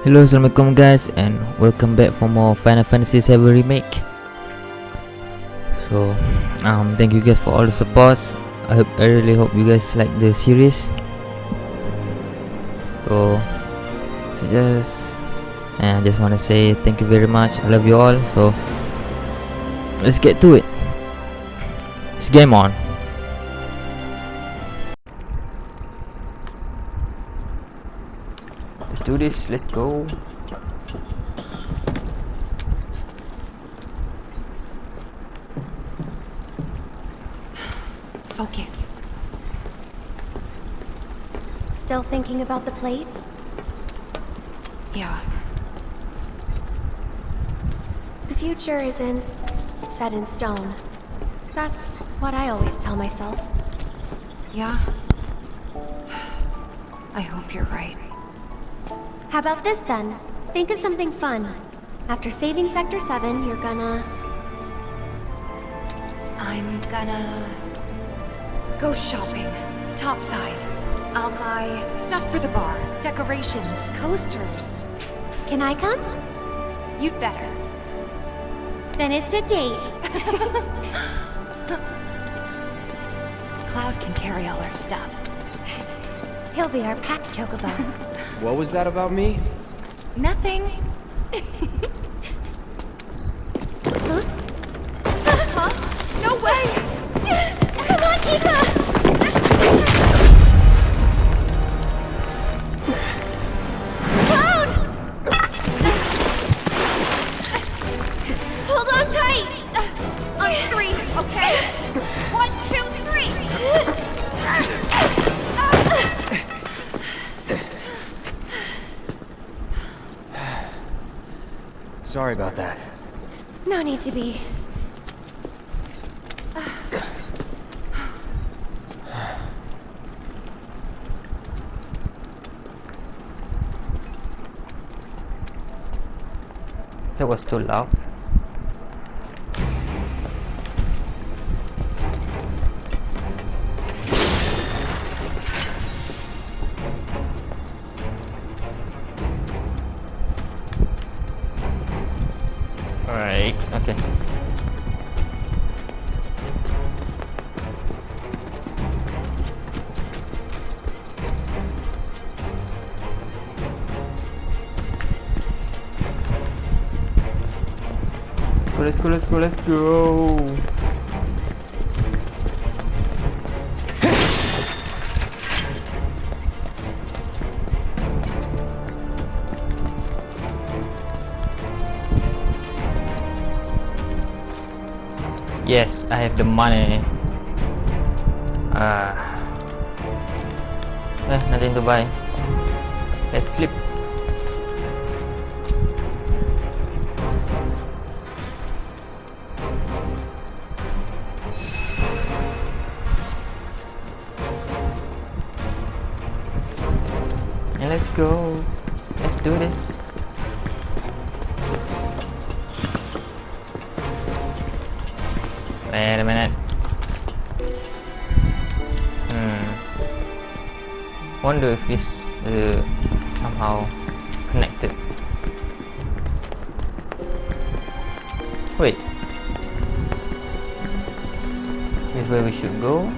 Hello, assalamualaikum guys, and welcome back for more Final Fantasy VII Remake. So, um, thank you guys for all the supports. I hope, I really hope you guys like the series. So, it's just, and I just want to say thank you very much. I love you all. So, let's get to it. It's game on. This. Let's go. Focus. Still thinking about the plate? Yeah. The future isn't set in stone. That's what I always tell myself. Yeah? I hope you're right. How about this then? Think of something fun. After saving Sector 7, you're gonna... I'm gonna... go shopping. Topside. I'll buy stuff for the bar, decorations, coasters. Can I come? You'd better. Then it's a date. Cloud can carry all our stuff. He'll be our pack chocobo. What was that about me? Nothing. huh? huh? No way! Come on, Tifa! Sorry about that. No need to be. That was too loud. Let's go. Yes, I have the money. Ah. Eh, nothing to buy. Wait a minute. Hmm. Wonder if this uh, somehow connected. Wait. This where we should go.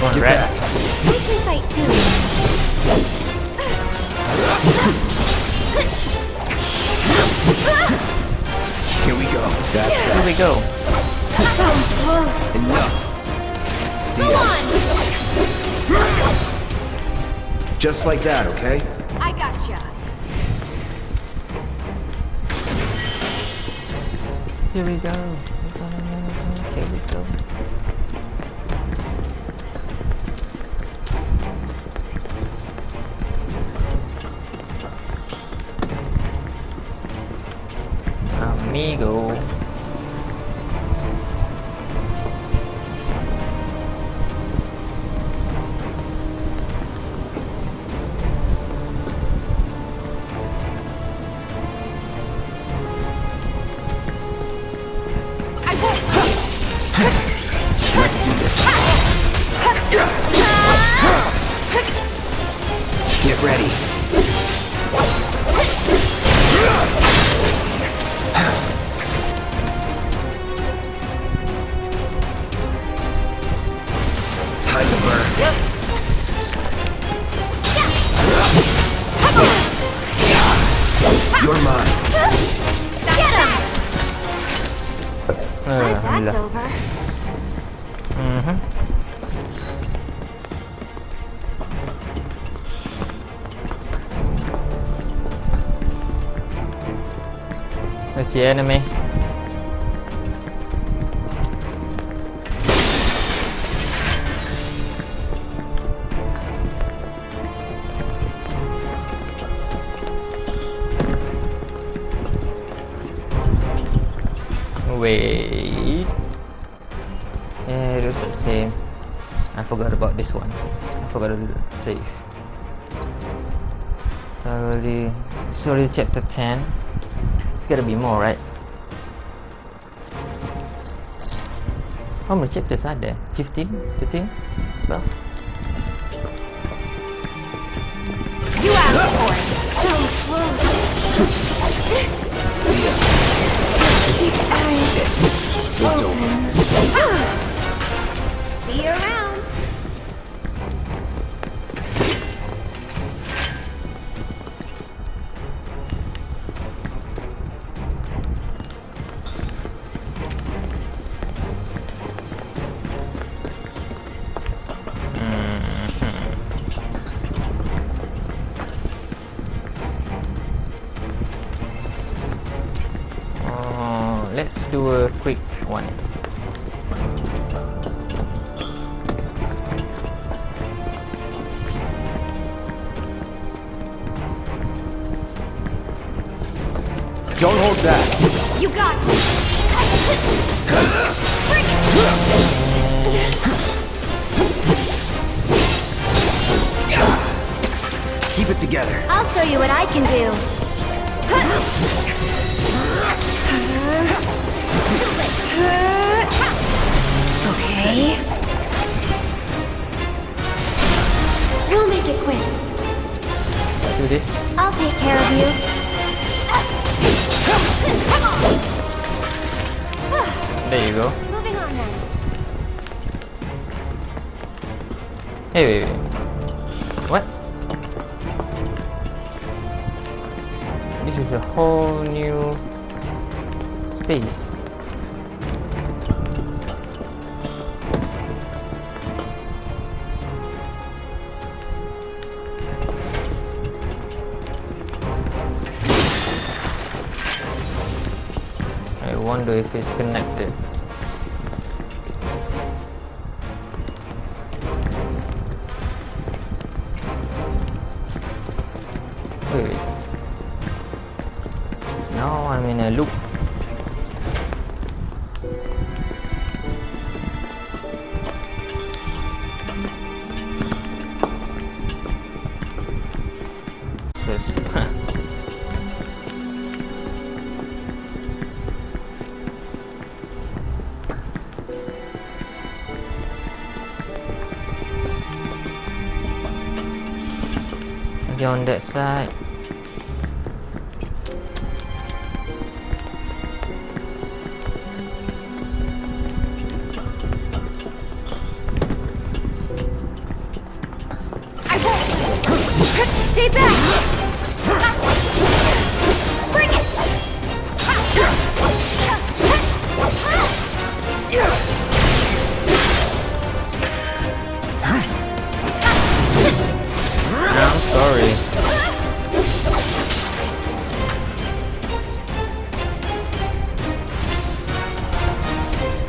This red. We can fight too. Here we go. That's Here we go. That was close. Enough. See Go ya. on! Just like that, okay? I gotcha. Here we go. Here we go. Amigo. Get Let's enemy. Wait. Yeah, it looks the same. I forgot about this one. I forgot to save. It's already chapter 10. Gotta be more, right? How many chapters are there? 15? 15? 12? Hold back. You got it. Keep it together. I'll show you what I can do. Okay. We'll make it quick. Do this. I'll take care of you. There you go. Hey, wait, wait. What? This is a whole new space. If it's connected. Maybe on that side. I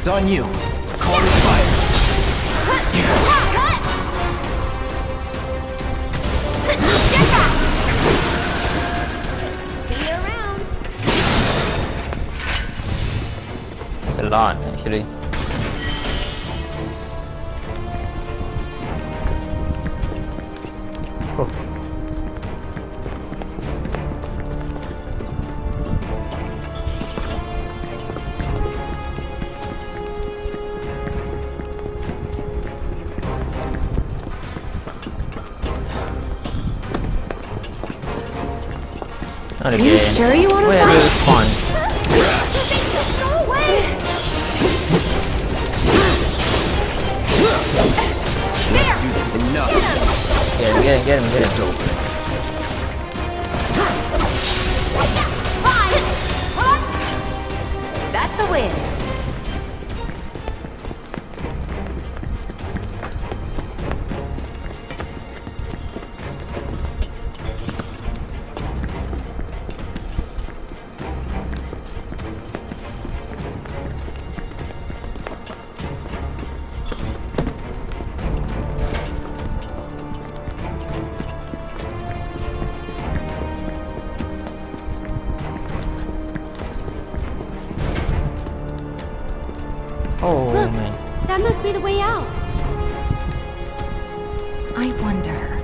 on you. Call it fire. See you around. It's a lot actually. Not again. Are you sure you want to fight? is fun? Let's do this. Enough. Get him, get him, get him, get him. It's over. That's a win. Be the way out. I wonder.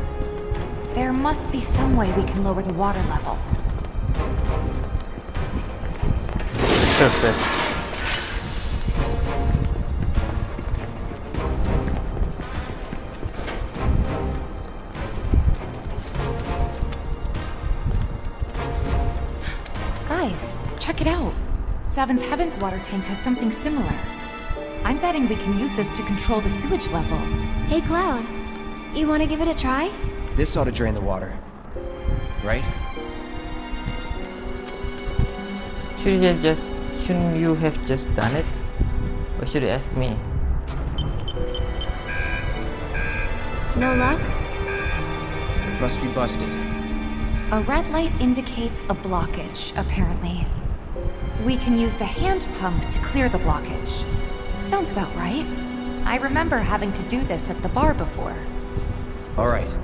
There must be some way we can lower the water level. Perfect. Guys, check it out. Seventh Heaven's water tank has something similar. I'm betting we can use this to control the sewage level. Hey, Cloud. You want to give it a try? This ought to drain the water. Right? Should you have just shouldn't you have just done it? Or should you ask me? No luck? Must be busted. A red light indicates a blockage, apparently. We can use the hand pump to clear the blockage. Sounds about right. I remember having to do this at the bar before. Alright.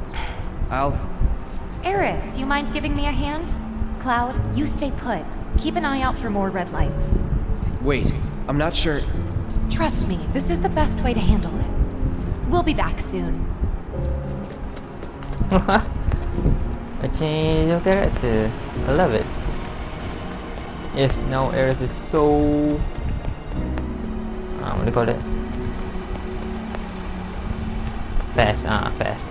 I'll... Aerith, you mind giving me a hand? Cloud, you stay put. Keep an eye out for more red lights. Wait. I'm not sure... Trust me, this is the best way to handle it. We'll be back soon. A change of character. I love it. Yes, now Aerith is so uh, what do you call it? Fast, ah, fast.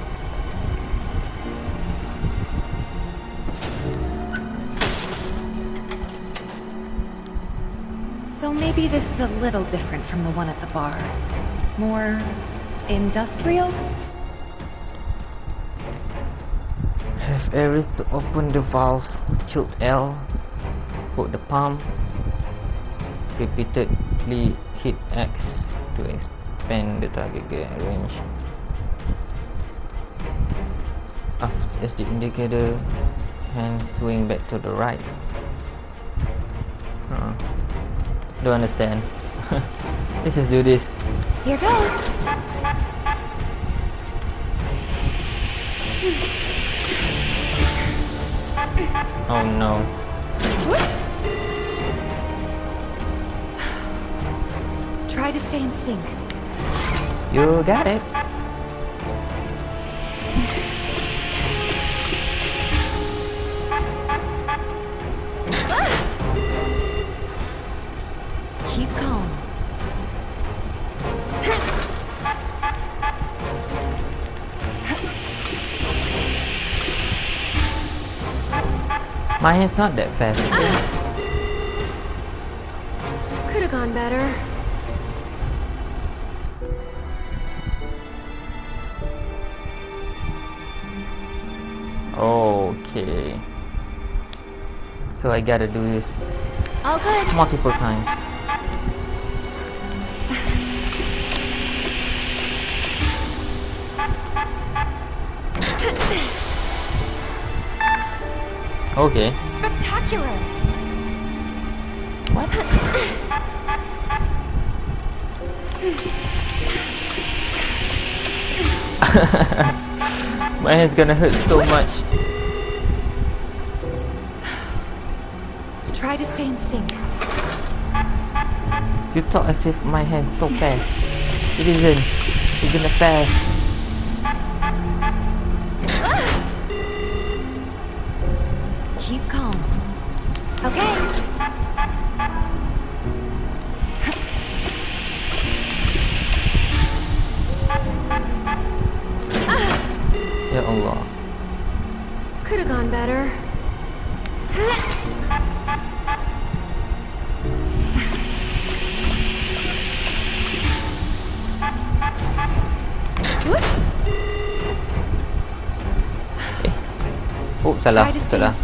So maybe this is a little different from the one at the bar. More industrial? Have Aerith to open the valves, tilt L, hold the pump, repeatedly hit X to expand the target range. After as the indicator, hand swing back to the right. Huh. Don't understand. Let's just do this. Here goes. Oh no. Whoops. Try to stay in sync. You got it. Keep calm. Mine is not that fast. Could have gone better. So I gotta do this All good. multiple times. Okay. Spectacular! What? My head's gonna hurt so much. You talk as if my hand's so fast. It isn't. It's gonna fast. Salah. Try to stay Salah.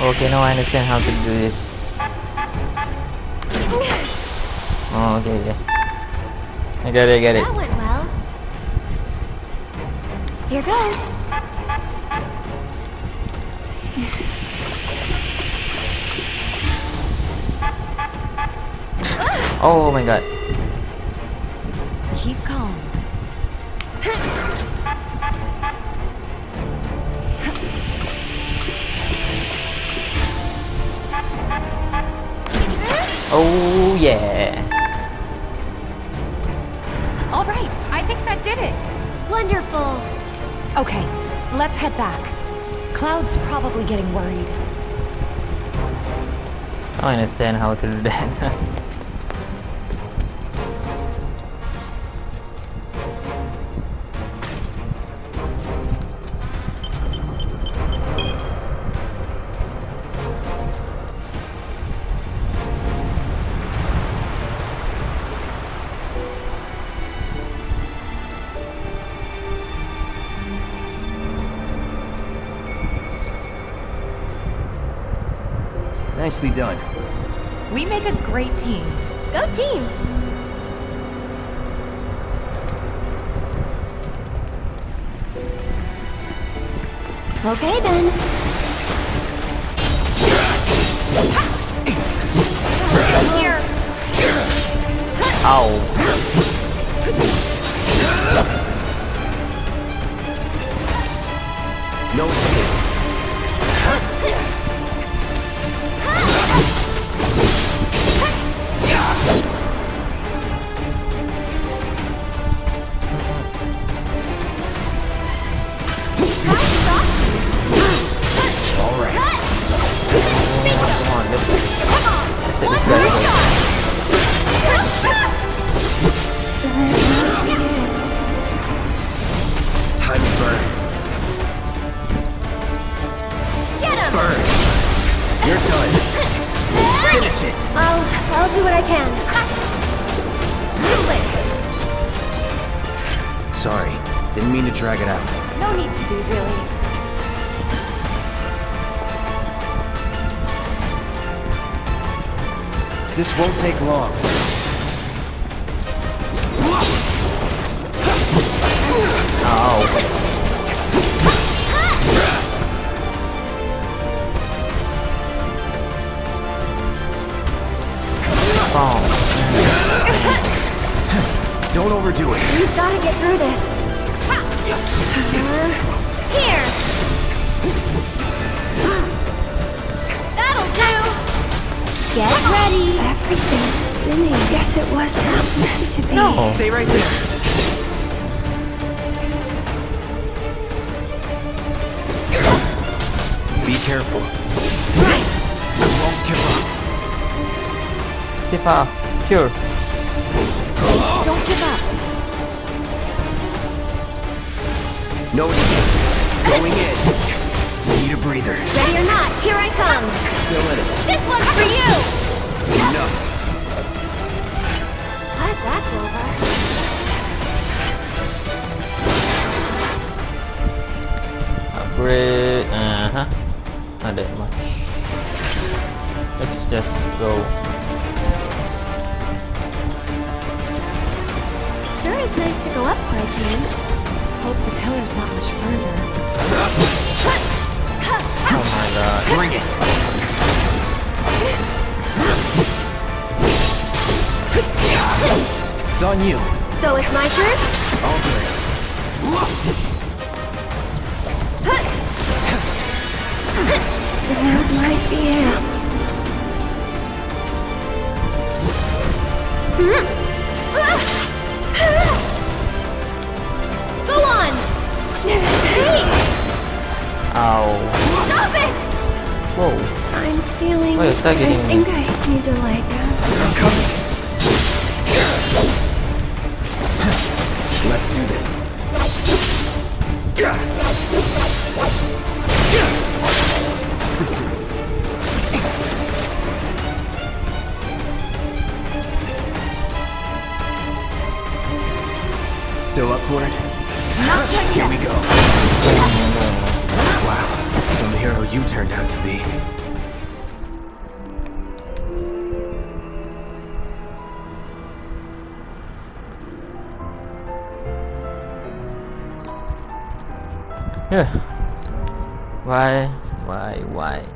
Okay, now I understand how to do this. Oh, okay, okay. I get it, I get it. That went well. Here goes. Oh my god. Oh yeah. All right, I think that did it. Wonderful. Okay, let's head back. Cloud's probably getting worried. I understand how to do that. Nicely done. We make a great team. Go team. Okay then. Here. Ow. It. I'll I'll do what I can. Too late. Sorry. Didn't mean to drag it out. No need to be, really. This won't take long. Tifa, cure. Don't give up. No escape. Going in. Need a breather. Ready or not, here I come. Still in it. This one's for you. Enough. What? That's over. Upgrade. Uh huh. Not that much. Let's just go. Sure is nice to go up for a change. Hope the pillar's not much further. Oh my god. Bring it. It's on you. So it's my turn? All good. This might be it. Go hmm. Ow. Stop it! Whoa. I'm feeling... Wait, it's not I think I need to lie down. I'm coming. Let's do this. Still up for it? Not done Here we go hero you turned out to be. why? Why? Why?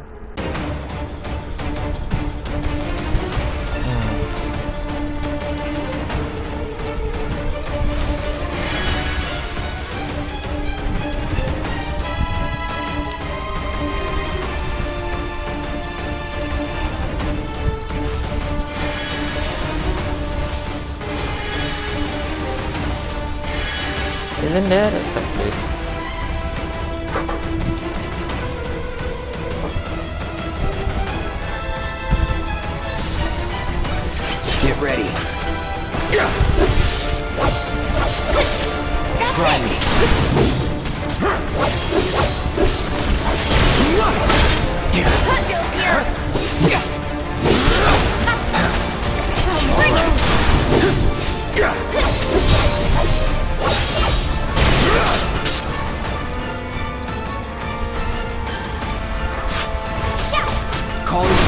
Isn't there Calling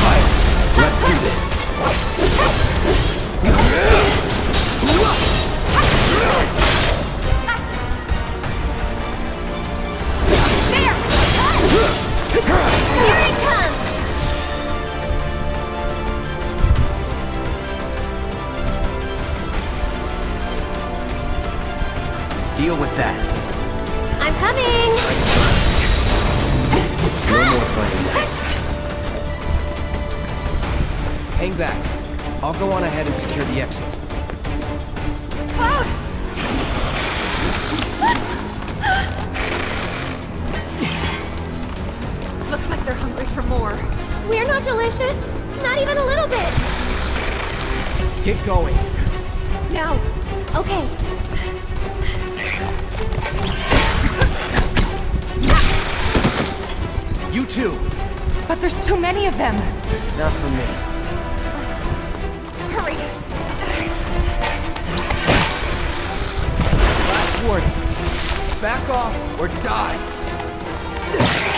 We're not delicious. Not even a little bit. Get going. Now! Okay. You too. But there's too many of them! Not for me. Hurry! Last warning. Back off or die.